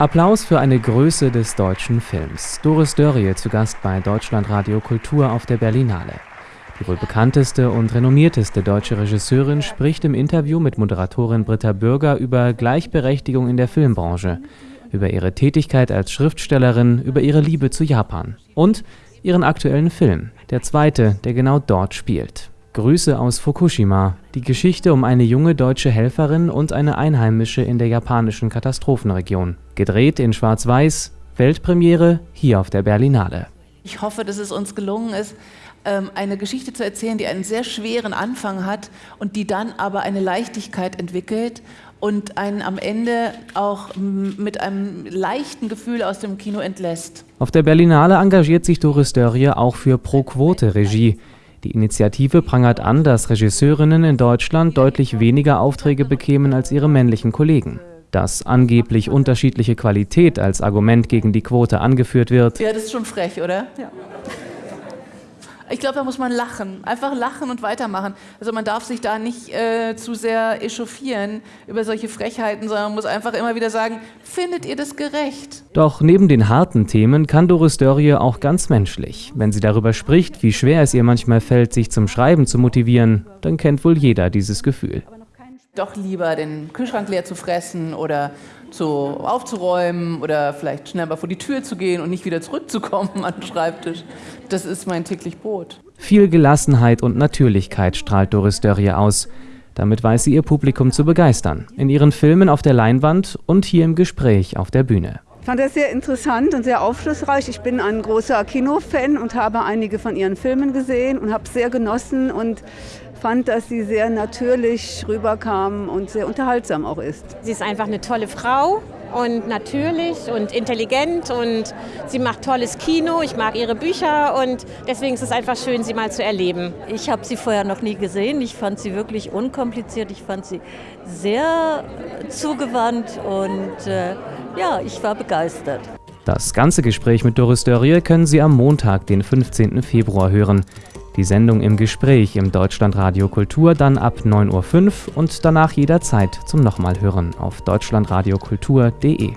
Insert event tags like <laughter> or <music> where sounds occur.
Applaus für eine Größe des deutschen Films. Doris Dörrie zu Gast bei Deutschlandradio Kultur auf der Berlinale. Die wohl bekannteste und renommierteste deutsche Regisseurin spricht im Interview mit Moderatorin Britta Bürger über Gleichberechtigung in der Filmbranche, über ihre Tätigkeit als Schriftstellerin, über ihre Liebe zu Japan und ihren aktuellen Film, der zweite, der genau dort spielt. Grüße aus Fukushima, die Geschichte um eine junge deutsche Helferin und eine Einheimische in der japanischen Katastrophenregion. Gedreht in Schwarz-Weiß, Weltpremiere hier auf der Berlinale. Ich hoffe, dass es uns gelungen ist, ähm, eine Geschichte zu erzählen, die einen sehr schweren Anfang hat und die dann aber eine Leichtigkeit entwickelt und einen am Ende auch mit einem leichten Gefühl aus dem Kino entlässt. Auf der Berlinale engagiert sich Doris Dörrie auch für Pro-Quote-Regie. Die Initiative prangert an, dass Regisseurinnen in Deutschland deutlich weniger Aufträge bekämen als ihre männlichen Kollegen. Dass angeblich unterschiedliche Qualität als Argument gegen die Quote angeführt wird. Ja, das ist schon frech, oder? Ja. Ich glaube, da muss man lachen. Einfach lachen und weitermachen. Also man darf sich da nicht äh, zu sehr echauffieren über solche Frechheiten, sondern man muss einfach immer wieder sagen, findet ihr das gerecht? Doch neben den harten Themen kann Doris Dörrie auch ganz menschlich. Wenn sie darüber spricht, wie schwer es ihr manchmal fällt, sich zum Schreiben zu motivieren, dann kennt wohl jeder dieses Gefühl doch lieber den Kühlschrank leer zu fressen oder zu, aufzuräumen oder vielleicht schnell mal vor die Tür zu gehen und nicht wieder zurückzukommen <laughs> an den Schreibtisch. Das ist mein täglich Brot. Viel Gelassenheit und Natürlichkeit strahlt Doris Dörrie aus. Damit weiß sie ihr Publikum zu begeistern. In ihren Filmen auf der Leinwand und hier im Gespräch auf der Bühne. Ich fand das sehr interessant und sehr aufschlussreich. Ich bin ein großer Kinofan und habe einige von ihren Filmen gesehen und habe sehr genossen und fand, dass sie sehr natürlich rüberkam und sehr unterhaltsam auch ist. Sie ist einfach eine tolle Frau und natürlich und intelligent und sie macht tolles Kino. Ich mag ihre Bücher und deswegen ist es einfach schön, sie mal zu erleben. Ich habe sie vorher noch nie gesehen. Ich fand sie wirklich unkompliziert. Ich fand sie sehr zugewandt und äh, ja, ich war begeistert. Das ganze Gespräch mit Doris Dörrie können Sie am Montag, den 15. Februar hören. Die Sendung im Gespräch im Deutschlandradio Kultur dann ab 9.05 Uhr und danach jederzeit zum Nochmalhören auf deutschlandradiokultur.de.